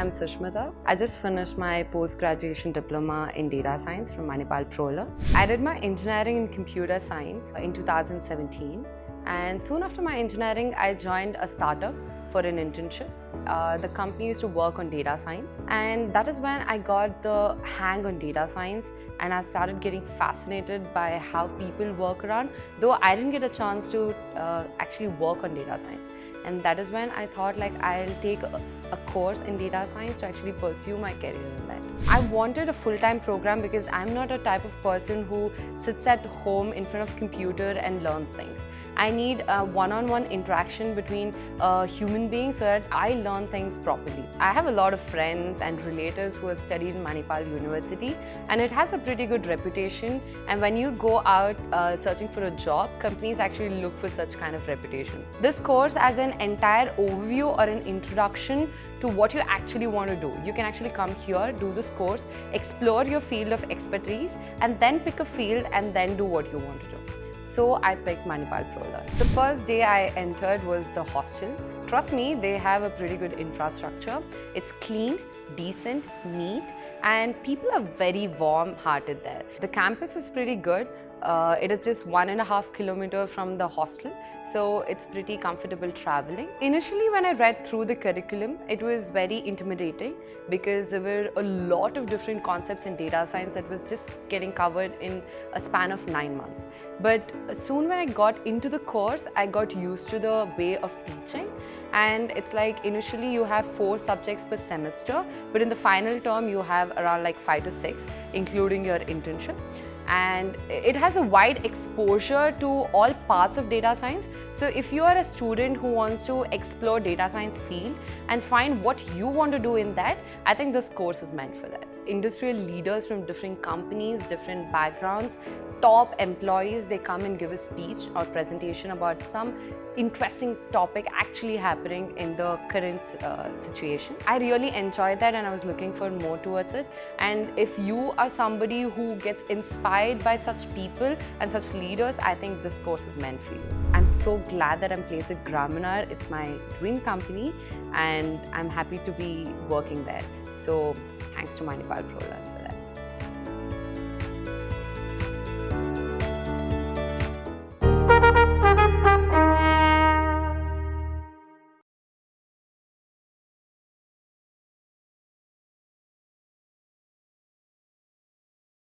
I'm Sushmita. I just finished my post-graduation diploma in data science from Manipal ProLearn. I did my engineering in computer science in 2017 and soon after my engineering I joined a startup for an internship. Uh, the company used to work on data science and that is when I got the hang on data science and I started getting fascinated by how people work around though I didn't get a chance to uh, actually work on data science and that is when I thought like I'll take a, course in data science to actually pursue my career in that. I wanted a full-time program because I'm not a type of person who sits at home in front of computer and learns things. I need a one-on-one -on -one interaction between a human beings so that I learn things properly. I have a lot of friends and relatives who have studied in Manipal University and it has a pretty good reputation and when you go out uh, searching for a job, companies actually look for such kind of reputations. This course as an entire overview or an introduction to what you actually want to do. You can actually come here, do this course, explore your field of expertise and then pick a field and then do what you want to do. So I picked Manipal ProLearn. The first day I entered was the hostel. Trust me, they have a pretty good infrastructure. It's clean, decent, neat, and people are very warm-hearted there. The campus is pretty good. Uh, it is just one and a half kilometer from the hostel, so it's pretty comfortable traveling. Initially, when I read through the curriculum, it was very intimidating because there were a lot of different concepts in data science that was just getting covered in a span of nine months. But soon when I got into the course, I got used to the way of teaching and it's like initially you have four subjects per semester but in the final term you have around like five to six including your internship and it has a wide exposure to all parts of data science. So if you are a student who wants to explore data science field and find what you want to do in that, I think this course is meant for that. Industrial leaders from different companies, different backgrounds, top employees, they come and give a speech or presentation about some interesting topic actually happening in the current uh, situation. I really enjoyed that and I was looking for more towards it. And if you are somebody who gets inspired by such people and such leaders, I think this course is meant for you. I'm so glad that I'm placed at Gramener. It's my dream company and I'm happy to be working there. So thanks to Manipal ProLearn.